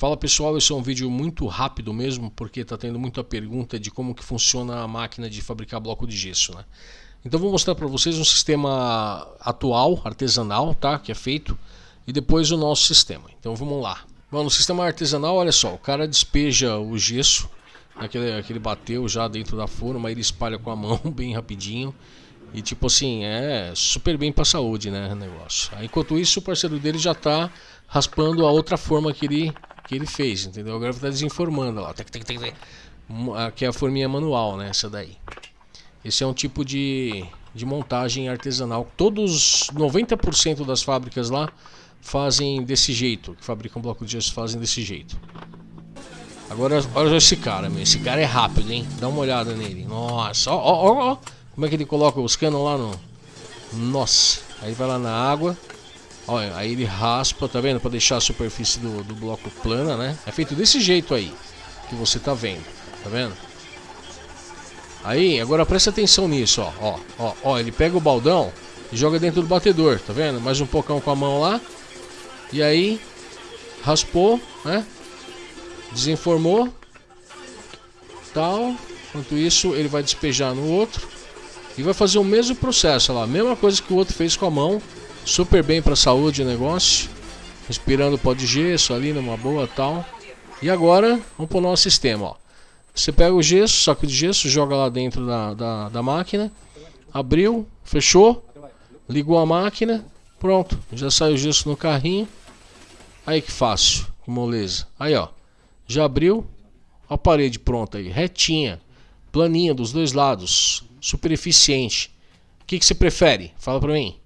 Fala pessoal, esse é um vídeo muito rápido mesmo, porque está tendo muita pergunta de como que funciona a máquina de fabricar bloco de gesso. Né? Então vou mostrar para vocês um sistema atual, artesanal, tá? que é feito, e depois o nosso sistema. Então vamos lá. Bom, no sistema artesanal, olha só, o cara despeja o gesso, aquele, aquele bateu já dentro da forma, ele espalha com a mão bem rapidinho. E tipo assim, é super bem para saúde, né, negócio. Enquanto isso, o parceiro dele já está raspando a outra forma que ele que ele fez, entendeu? Agora está desinformando lá. Aqui é a forminha manual, né? Essa daí. Esse é um tipo de, de montagem artesanal. Todos, 90% das fábricas lá fazem desse jeito. Que fabricam bloco de gesso fazem desse jeito. Agora, olha esse cara, meu. Esse cara é rápido, hein? Dá uma olhada nele. Nossa, ó, ó, ó. Como é que ele coloca os canos lá no... Nossa. Aí vai lá na água. Olha, aí ele raspa, tá vendo? Para deixar a superfície do, do bloco plana, né? É feito desse jeito aí, que você tá vendo, tá vendo? Aí, agora presta atenção nisso, ó, ó, ó, ó, ele pega o baldão e joga dentro do batedor, tá vendo? Mais um pocão com a mão lá. E aí, raspou, né? Desenformou. Tal. Enquanto isso, ele vai despejar no outro. E vai fazer o mesmo processo, lá, a mesma coisa que o outro fez com a mão Super bem para saúde o negócio. Respirando pó de gesso ali numa boa tal. E agora, vamos para o nosso sistema. Ó. Você pega o gesso, saco de gesso, joga lá dentro da, da, da máquina. Abriu, fechou. Ligou a máquina. Pronto, já saiu o gesso no carrinho. Aí que fácil, que moleza. Aí ó, já abriu. A parede pronta aí, retinha. Planinha dos dois lados. Super eficiente. O que, que você prefere? Fala pra mim.